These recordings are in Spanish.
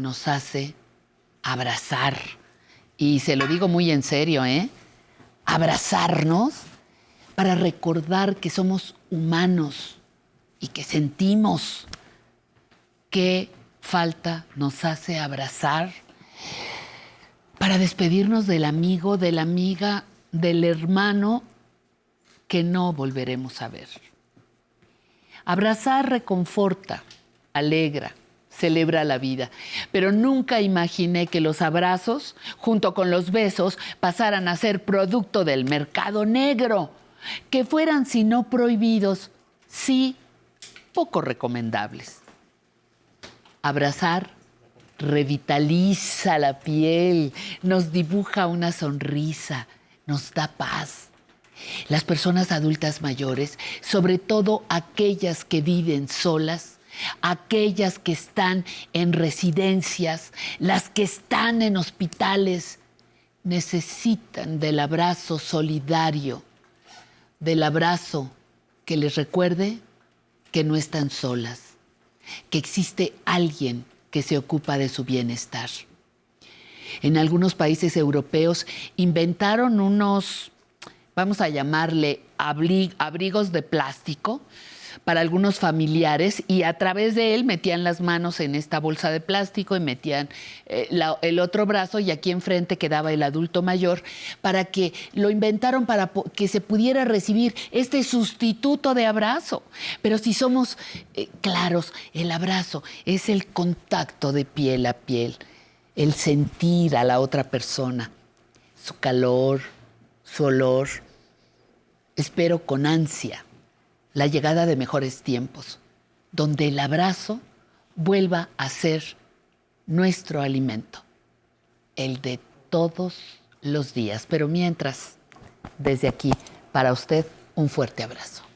nos hace abrazar. Y se lo digo muy en serio, ¿eh? Abrazarnos para recordar que somos humanos y que sentimos. ¿Qué falta nos hace abrazar? Para despedirnos del amigo, de la amiga, del hermano que no volveremos a ver. Abrazar reconforta, alegra, celebra la vida. Pero nunca imaginé que los abrazos, junto con los besos, pasaran a ser producto del mercado negro, que fueran, si no prohibidos, sí poco recomendables. Abrazar revitaliza la piel, nos dibuja una sonrisa, nos da paz. Las personas adultas mayores, sobre todo aquellas que viven solas, aquellas que están en residencias, las que están en hospitales, necesitan del abrazo solidario, del abrazo que les recuerde que no están solas, que existe alguien que se ocupa de su bienestar. En algunos países europeos inventaron unos, vamos a llamarle abrigos de plástico, para algunos familiares y a través de él metían las manos en esta bolsa de plástico y metían eh, el otro brazo y aquí enfrente quedaba el adulto mayor para que lo inventaron para que se pudiera recibir este sustituto de abrazo. Pero si somos eh, claros, el abrazo es el contacto de piel a piel, el sentir a la otra persona, su calor, su olor. Espero con ansia la llegada de mejores tiempos, donde el abrazo vuelva a ser nuestro alimento, el de todos los días. Pero mientras, desde aquí, para usted, un fuerte abrazo.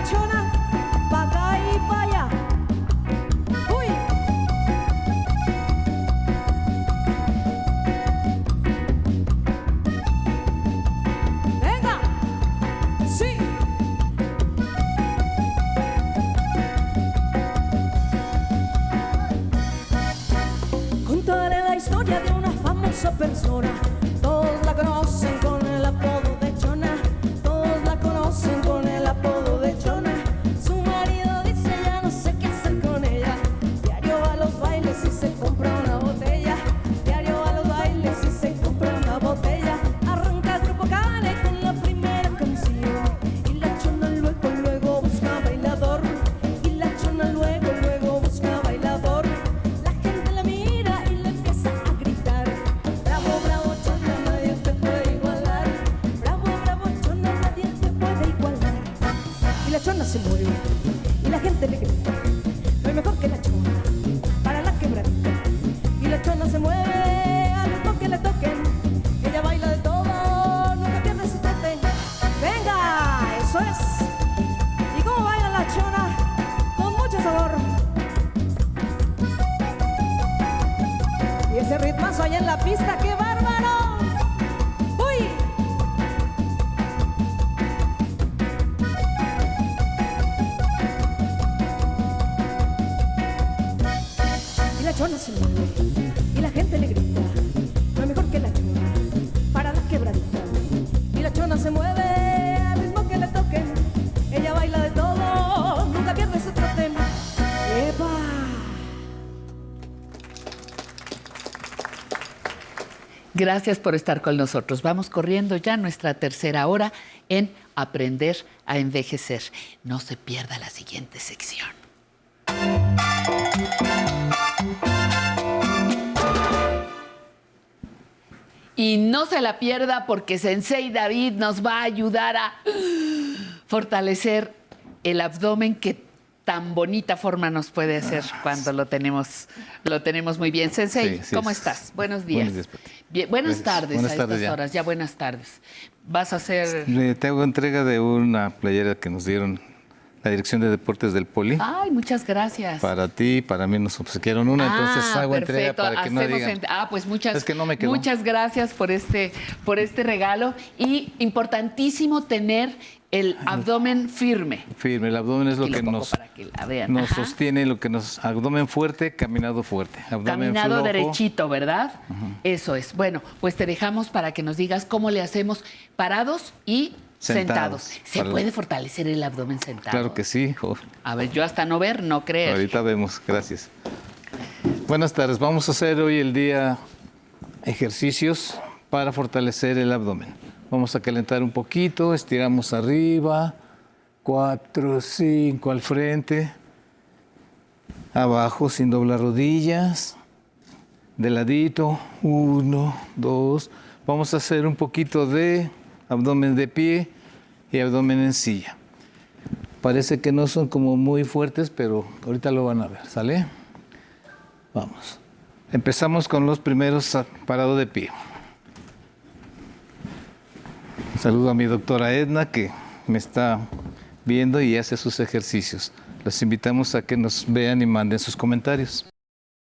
Chona? Se mueve y la gente le grita. No hay mejor que la chona para la quebradita. Y la chona se mueve al ritmo que le toquen. Ella baila de todo, nunca pierde su trote. Venga, eso es. ¿Y cómo baila la chona? Con mucho sabor. Y ese ritmazo allá en la pista, ¡qué bárbaro! La chona se mueve y la gente le grita, no es mejor que la chona para la quebradita. Y la chona se mueve al ritmo que le toquen, ella baila de todo, nunca pierde su trote. ¡Epa! Gracias por estar con nosotros. Vamos corriendo ya nuestra tercera hora en Aprender a Envejecer. No se pierda la siguiente sección. Y no se la pierda porque Sensei David nos va a ayudar a fortalecer el abdomen que tan bonita forma nos puede hacer cuando lo tenemos, lo tenemos muy bien. Sensei, Sí, sí, ¿cómo es- estás? Buenos días. Buenos días. Bien, buenas tardes Buenas a tardes estas ya. horas, ya buenas tardes. Vas a hacer... Le tengo entrega de una playera que nos dieron la Dirección de Deportes del Poli. Ay, muchas gracias. Para ti, para mí nos obsequiaron una, entonces Ah, hago entrega perfecto. para que no Hacemos digan. ent- Ah, pues muchas, Es que no me quedó. muchas gracias por este, por este regalo. Y importantísimo tener el abdomen firme. Firme, el abdomen es lo que nos, que sostiene, lo que nos. Abdomen fuerte, caminado fuerte. Abdomen Caminado flojo, derechito, ¿verdad? Eso es. Bueno, pues te dejamos para que nos digas cómo le hacemos parados y sentados. Sentados. ¿Se Para- puede fortalecer el abdomen sentado? Claro que sí. jo. A ver, yo hasta no ver, no creer. Ahorita vemos, gracias. Buenas tardes, vamos a hacer hoy el día ejercicios para fortalecer el abdomen. Vamos a calentar un poquito, estiramos arriba, cuatro, cinco al frente, abajo sin doblar rodillas, de ladito, uno, dos. Vamos a hacer un poquito de abdomen de pie y abdomen en silla. Parece que no son como muy fuertes, pero ahorita lo van a ver, ¿sale? Vamos. Empezamos con los primeros a- parado de pie. Saludo a mi doctora Edna que me está viendo y hace sus ejercicios. Los invitamos a que nos vean y manden sus comentarios.